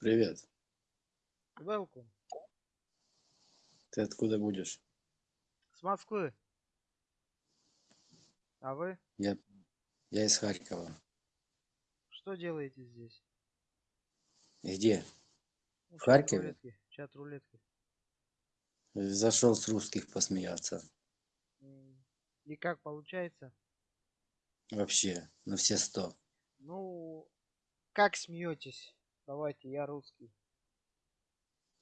Привет. Welcome. Ты откуда будешь? С Москвы. А вы Я, я из Харькова. что делаете здесь? Где? Ну, В Харькове? рулетки. Чат рулетки. Зашел с русских посмеяться. И как получается? Вообще, на все сто. Ну, как смеетесь? Давайте, я русский.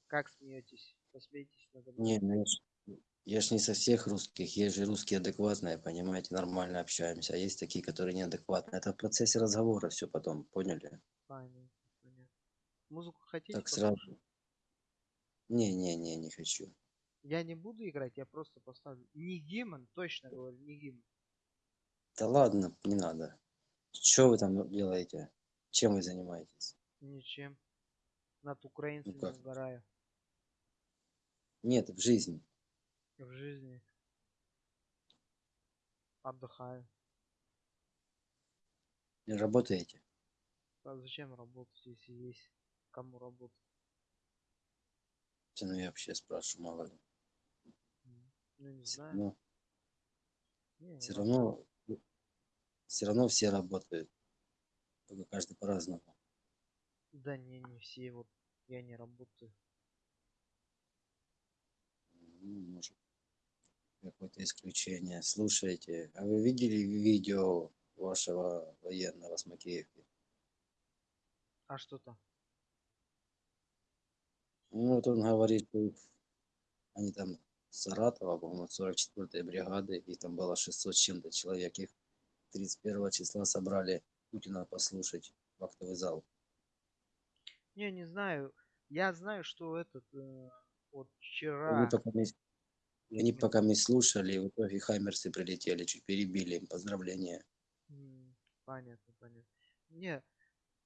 Как смеетесь? Посмейтесь надо мной. Не, ну я ж, я ж не со всех русских. Есть же русские адекватные, понимаете, нормально общаемся. А есть такие, которые неадекватные. Это в процессе разговора все потом, поняли? Понятно, понятно. Музыку хотите Так сразу. послушать? Не, не, не, не хочу. Я не буду играть, я просто поставлю. Не гимн, точно говорю, не гимн. Да ладно, не надо. Что вы там делаете? Чем вы занимаетесь? Ничем. Над украинцами Ну как? угораю. Нет, в жизни. В жизни. Отдыхаю. Не работаете? А зачем работать, если есть кому работать? Ну я вообще спрашиваю, мало ли. Ну не Все знаю. равно, Не, все ладно. равно, все равно все работают. Только каждый по-разному. Да не, не все. Вот я не работаю. Может, какое-то исключение. Слушайте, а вы видели видео вашего военного с Макеевки? А что там? Ну, вот он говорит, что они там Саратова, по-моему, 44-й бригады, их там было 600 с чем-то человек, их 31 числа собрали Путина послушать в актовый зал. Не, не знаю. Я знаю, что этот э, вот вчера. пока не, они пока не слушали, и в итоге хаймерсы прилетели, чуть перебили им поздравления. Понятно, понятно. Не,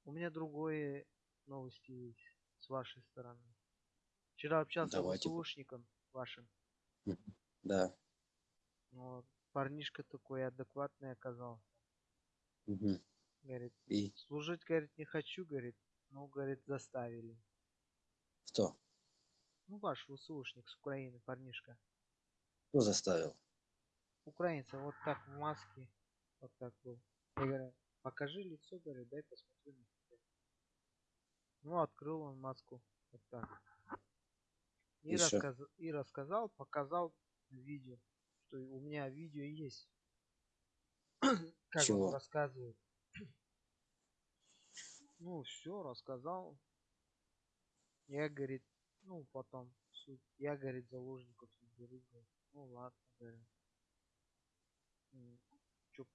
у меня другое новости есть с вашей стороны. Вчера общался с Давайте. ВСУшником вашим. Да. Вот. Парнишка такой адекватный оказался. Мгм. Говорит, И служить, говорит, не хочу, говорит. Ну, говорит, заставили. кто? Ну, ваш ВСУшник с Украины, парнишка. Кто заставил? Украинца вот так в маске. Вот так был. Я говорю, покажи лицо, говорю, дай посмотрю на тебя. Ну, открыл он маску. Вот так. И, рассказ... и рассказал, показал видео. Что у меня видео есть. как Чего? он рассказывает. Ну, все, рассказал. Я, говорит, ну, потом, суть. Я, говорит, заложников не беру, говорит. Ну, ладно, говорю. Чё,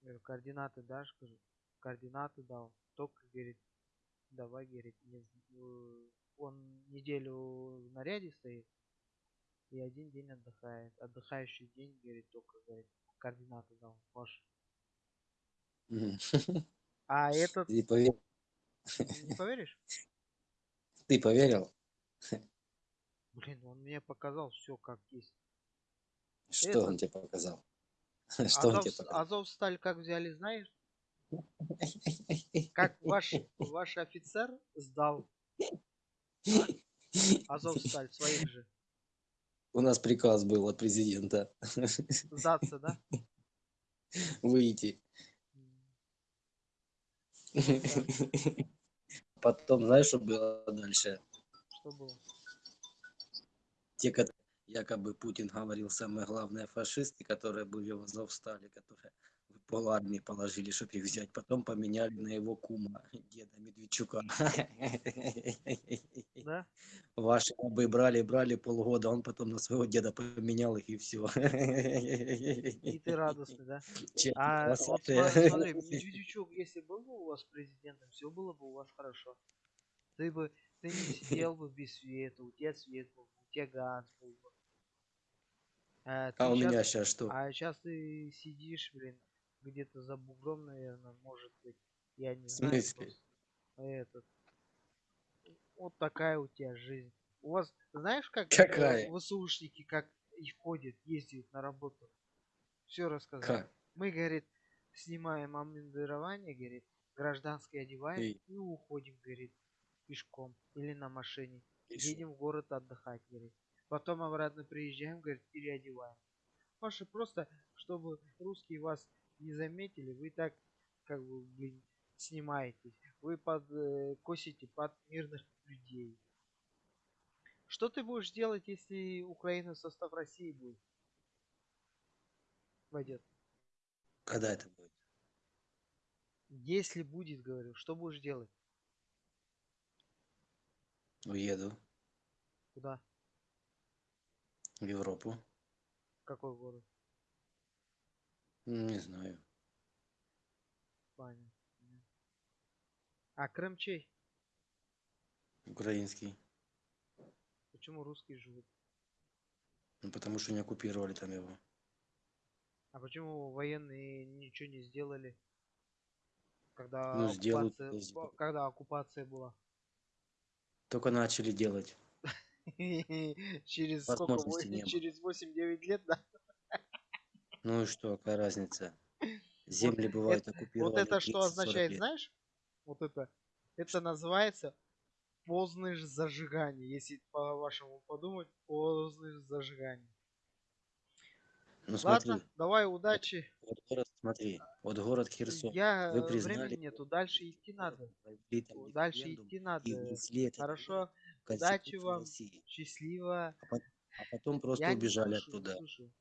говорю, координаты дашь, говорю. Координаты дал. Только, говорит, давай, говорит, не э, он неделю в наряде стоит и один день отдыхает. Отдыхающий день, говорит, только, говорит, координаты дал. Ваш. А этот, Ты поверил? не поверишь? Ты поверил? Блин, он мне показал все как есть. Что он Этот. тебе показал? Что он Азов, тебе показал? Азов сталь как взяли, знаешь? Как ваш, ваш офицер сдал Азов сталь своих же. У нас приказ был от президента Сдаться, да? выйти. Потом, знаешь, что было дальше? Что было? Те, которые якобы Путин говорил, самые главные фашисты, которые были в Азовстале, которые пол армии положили, чтобы их взять. Потом поменяли на его кума, деда Медведчука. Да? Ваши рабы брали, брали полгода, он потом на своего деда поменял их и все. И ты радостный, да? А вот смотри, Медведчук, если был бы у вас президентом, все было бы у вас хорошо. Ты бы, ты не сидел бы без света, у тебя свет был, у тебя газ был бы. А, А у щас- меня сейчас что? А сейчас ты сидишь, блин, где-то за бугром, наверное, может быть. Я не знаю. просто. Этот. Вот такая у тебя жизнь. У вас, знаешь, как э, Какая? ВСУшники, как и ходят, ездят на работу? Все рассказал. Как? Мы, говорит, снимаем обмундирование, говорит, гражданское одеваем И? и уходим, говорит. пешком или на машине. Шо? Едем в город отдыхать, говорит. Потом обратно приезжаем, говорит, переодеваем. Ваши просто, чтобы русские вас не заметили, вы так, как бы, блин, снимаетесь. Вы под, э, косите под мирных людей. Что ты будешь делать, если Украина в состав России будет? Войдет. Когда это будет? Если будет, говорю, что будешь делать? Уеду Куда? в Европу. В какой город? М, Не знаю. Понятно. А Крым чей? Украинский. Почему русские живут? Ну, потому что не оккупировали там его. А почему военные ничего не сделали? Когда Ну, сделают, оккупация, о, когда оккупация была? Только начали делать. Через сколько? Через 8-9 лет, да? Ну и что, какая разница? Земли бывают это- оккупированы. Вот это что 30-40 означает, знаешь? Вот это. Это называется поздное ж зажигание. Если по-вашему подумать, поздное ж зажигание. Ну смотри, Ладно, давай удачи. вот город, смотри, вот город Херсон. Я Вы э, признали времени нету, дальше идти надо. там Дальше идти надо. Хорошо, удачи вам. России. счастливо. А потом просто Я убежали слушаю, оттуда. слушаю.